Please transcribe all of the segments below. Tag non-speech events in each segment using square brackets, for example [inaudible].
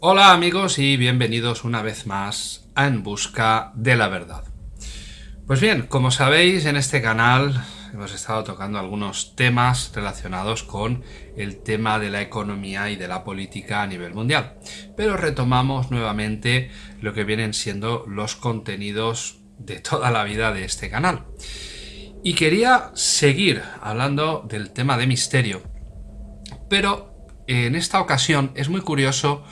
Hola amigos y bienvenidos una vez más a En Busca de la Verdad. Pues bien, como sabéis en este canal hemos estado tocando algunos temas relacionados con el tema de la economía y de la política a nivel mundial. Pero retomamos nuevamente lo que vienen siendo los contenidos de toda la vida de este canal. Y quería seguir hablando del tema de misterio, pero en esta ocasión es muy curioso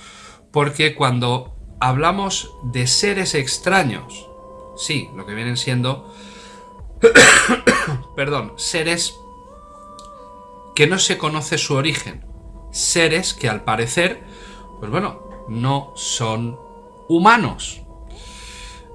porque cuando hablamos de seres extraños, sí, lo que vienen siendo, [coughs] perdón, seres que no se conoce su origen, seres que al parecer, pues bueno, no son humanos.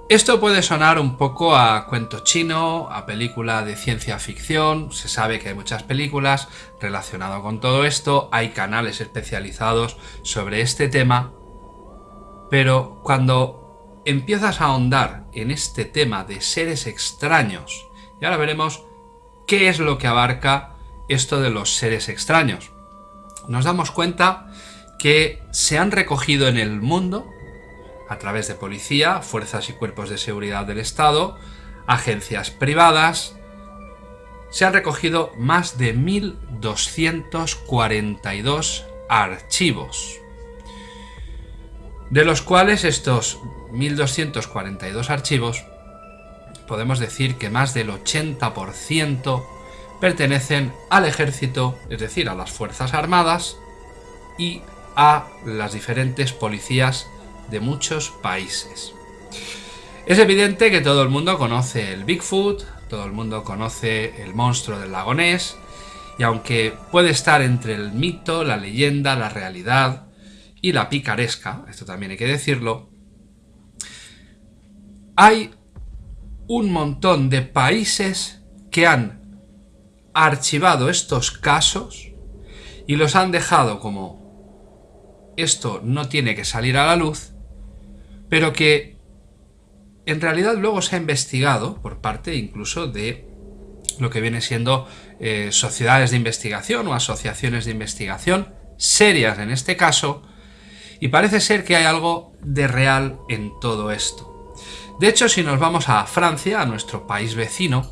Esto puede sonar un poco a cuento chino, a película de ciencia ficción, se sabe que hay muchas películas relacionadas con todo esto, hay canales especializados sobre este tema, pero cuando empiezas a ahondar en este tema de seres extraños, y ahora veremos qué es lo que abarca esto de los seres extraños, nos damos cuenta que se han recogido en el mundo a través de policía, fuerzas y cuerpos de seguridad del Estado, agencias privadas, se han recogido más de 1.242 archivos, de los cuales estos 1.242 archivos podemos decir que más del 80% pertenecen al ejército, es decir, a las Fuerzas Armadas y a las diferentes policías de muchos países. Es evidente que todo el mundo conoce el Bigfoot, todo el mundo conoce el monstruo del lago Ness, y aunque puede estar entre el mito, la leyenda, la realidad y la picaresca, esto también hay que decirlo, hay un montón de países que han archivado estos casos y los han dejado como esto no tiene que salir a la luz pero que en realidad luego se ha investigado por parte incluso de lo que viene siendo eh, sociedades de investigación o asociaciones de investigación, serias en este caso, y parece ser que hay algo de real en todo esto. De hecho, si nos vamos a Francia, a nuestro país vecino,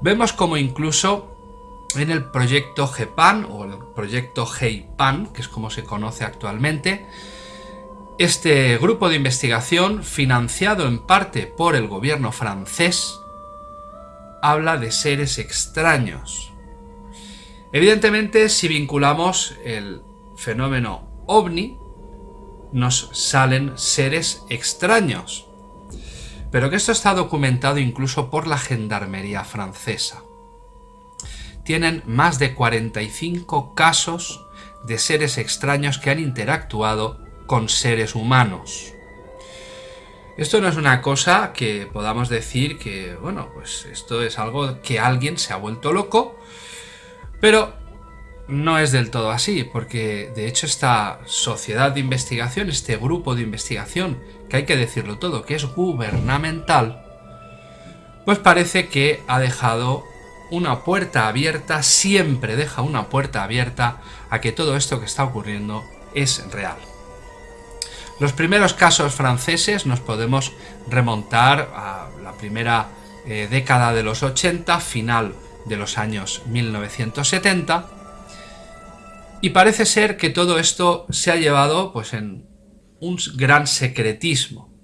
vemos como incluso en el proyecto GEPAN o el proyecto GEIPAN, que es como se conoce actualmente, este grupo de investigación, financiado en parte por el gobierno francés, habla de seres extraños. Evidentemente, si vinculamos el fenómeno ovni, nos salen seres extraños. Pero que esto está documentado incluso por la Gendarmería francesa. Tienen más de 45 casos de seres extraños que han interactuado con seres humanos. Esto no es una cosa que podamos decir que, bueno, pues esto es algo que alguien se ha vuelto loco, pero no es del todo así, porque de hecho esta sociedad de investigación, este grupo de investigación, que hay que decirlo todo, que es gubernamental, pues parece que ha dejado una puerta abierta, siempre deja una puerta abierta a que todo esto que está ocurriendo es real. Los primeros casos franceses nos podemos remontar a la primera eh, década de los 80, final de los años 1970, y parece ser que todo esto se ha llevado pues, en un gran secretismo.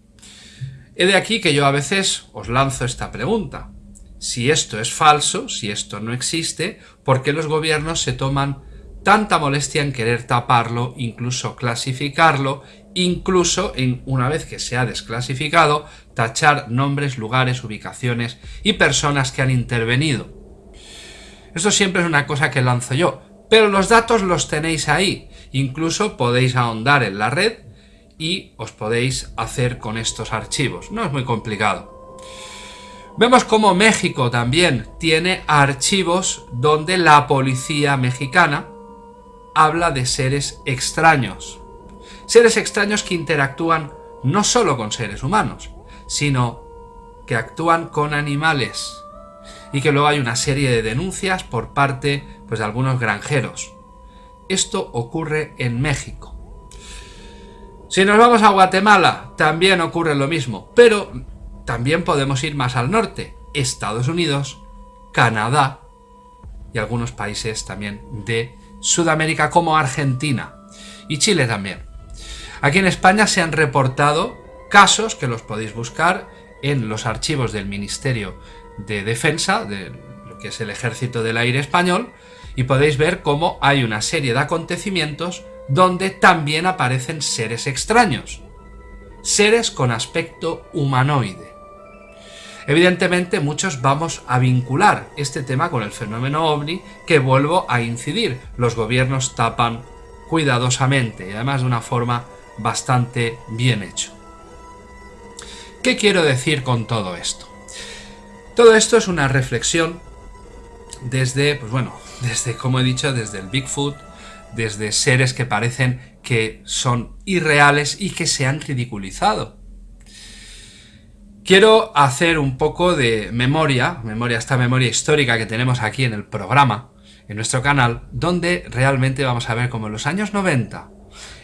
He de aquí que yo a veces os lanzo esta pregunta. Si esto es falso, si esto no existe, ¿por qué los gobiernos se toman tanta molestia en querer taparlo, incluso clasificarlo incluso en una vez que se ha desclasificado, tachar nombres, lugares, ubicaciones y personas que han intervenido. Esto siempre es una cosa que lanzo yo, pero los datos los tenéis ahí, incluso podéis ahondar en la red y os podéis hacer con estos archivos, no es muy complicado. Vemos como México también tiene archivos donde la policía mexicana habla de seres extraños, Seres extraños que interactúan no solo con seres humanos, sino que actúan con animales. Y que luego hay una serie de denuncias por parte pues, de algunos granjeros. Esto ocurre en México. Si nos vamos a Guatemala, también ocurre lo mismo, pero también podemos ir más al norte, Estados Unidos, Canadá y algunos países también de Sudamérica como Argentina y Chile también. Aquí en España se han reportado casos que los podéis buscar en los archivos del Ministerio de Defensa, de lo que es el Ejército del Aire Español, y podéis ver cómo hay una serie de acontecimientos donde también aparecen seres extraños, seres con aspecto humanoide. Evidentemente muchos vamos a vincular este tema con el fenómeno ovni que vuelvo a incidir. Los gobiernos tapan cuidadosamente y además de una forma bastante bien hecho. ¿Qué quiero decir con todo esto? Todo esto es una reflexión desde, pues bueno, [laughs] desde, como he dicho, desde el Bigfoot, desde seres que parecen que son irreales y que se han ridiculizado. Quiero hacer un poco de memoria, memoria, esta memoria histórica que tenemos aquí en el programa, en nuestro canal, donde realmente vamos a ver cómo en los años 90,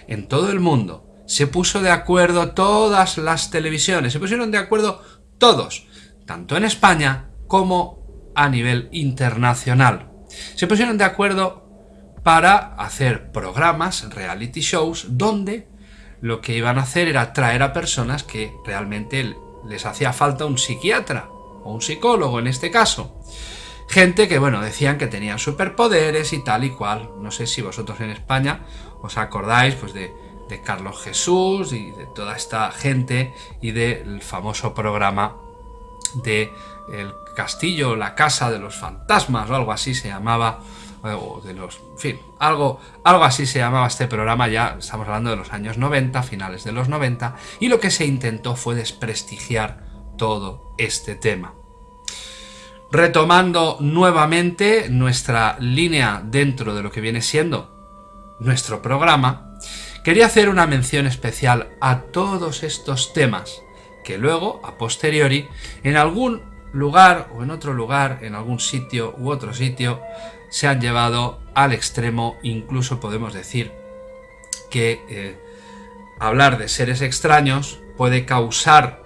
en todo el mundo, se puso de acuerdo todas las televisiones, se pusieron de acuerdo todos, tanto en España como a nivel internacional. Se pusieron de acuerdo para hacer programas, reality shows, donde lo que iban a hacer era traer a personas que realmente les hacía falta un psiquiatra o un psicólogo en este caso. Gente que, bueno, decían que tenían superpoderes y tal y cual. No sé si vosotros en España os acordáis pues de, de Carlos Jesús y de toda esta gente y del famoso programa de El Castillo, la Casa de los Fantasmas o algo así se llamaba, o de los, en fin, algo, algo así se llamaba este programa, ya estamos hablando de los años 90, finales de los 90, y lo que se intentó fue desprestigiar todo este tema. Retomando nuevamente nuestra línea dentro de lo que viene siendo nuestro programa, quería hacer una mención especial a todos estos temas que luego, a posteriori, en algún lugar o en otro lugar, en algún sitio u otro sitio, se han llevado al extremo, incluso podemos decir que eh, hablar de seres extraños puede causar,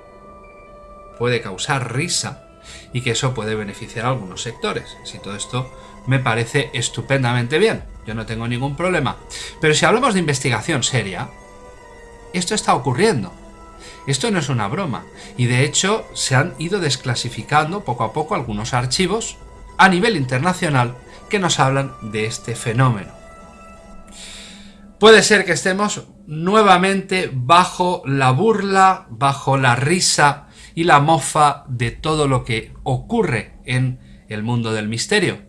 puede causar risa y que eso puede beneficiar a algunos sectores. Si todo esto me parece estupendamente bien, yo no tengo ningún problema. Pero si hablamos de investigación seria, esto está ocurriendo. Esto no es una broma, y de hecho se han ido desclasificando poco a poco algunos archivos a nivel internacional que nos hablan de este fenómeno. Puede ser que estemos nuevamente bajo la burla, bajo la risa y la mofa de todo lo que ocurre en el mundo del misterio.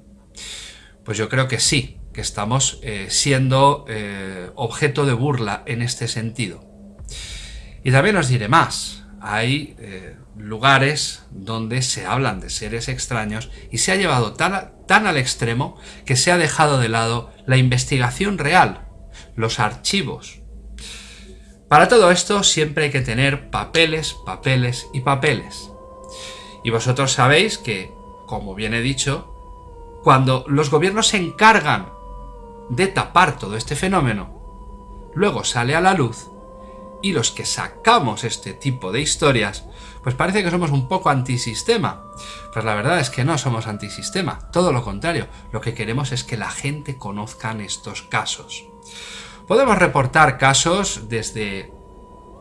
Pues yo creo que sí, que estamos eh, siendo eh, objeto de burla en este sentido. Y también os diré más, hay eh, lugares donde se hablan de seres extraños y se ha llevado tan, tan al extremo que se ha dejado de lado la investigación real, los archivos. Para todo esto siempre hay que tener papeles, papeles y papeles. Y vosotros sabéis que, como bien he dicho, cuando los gobiernos se encargan de tapar todo este fenómeno, luego sale a la luz y los que sacamos este tipo de historias, pues parece que somos un poco antisistema. Pues la verdad es que no somos antisistema, todo lo contrario, lo que queremos es que la gente conozca estos casos. Podemos reportar casos desde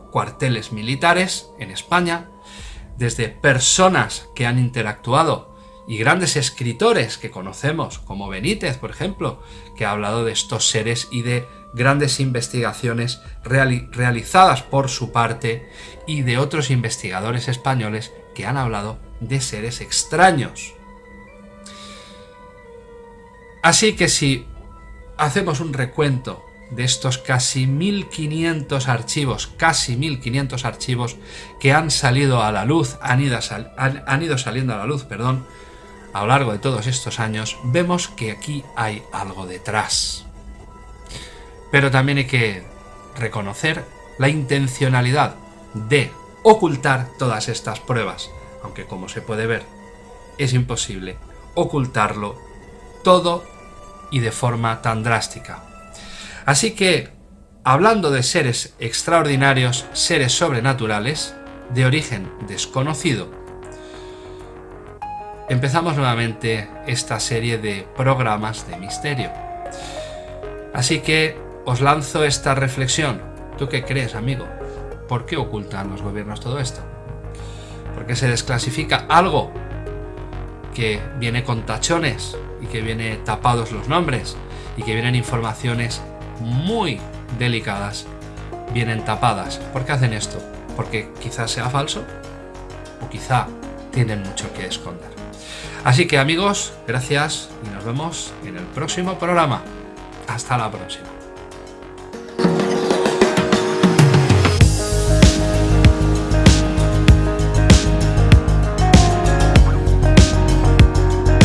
cuarteles militares en España, desde personas que han interactuado y grandes escritores que conocemos, como Benítez, por ejemplo, que ha hablado de estos seres y de grandes investigaciones realizadas por su parte y de otros investigadores españoles que han hablado de seres extraños. Así que si hacemos un recuento de estos casi 1500 archivos, casi 1500 archivos que han salido a la luz, han ido, saliendo a la luz, perdón, a lo largo de todos estos años, vemos que aquí hay algo detrás. Pero también hay que reconocer la intencionalidad de ocultar todas estas pruebas, aunque como se puede ver, es imposible ocultarlo todo y de forma tan drástica. Así que hablando de seres extraordinarios, seres sobrenaturales, de origen desconocido, empezamos nuevamente esta serie de programas de misterio. Así que os lanzo esta reflexión. ¿Tú qué crees, amigo? ¿Por qué ocultan los gobiernos todo esto? ¿Por qué se desclasifica algo que viene con tachones y que viene tapados los nombres y que vienen informaciones muy delicadas, vienen tapadas? ¿Por qué hacen esto? ¿Porque quizás sea falso? ¿O quizá tienen mucho que esconder? Así que amigos, gracias y nos vemos en el próximo programa. Hasta la próxima.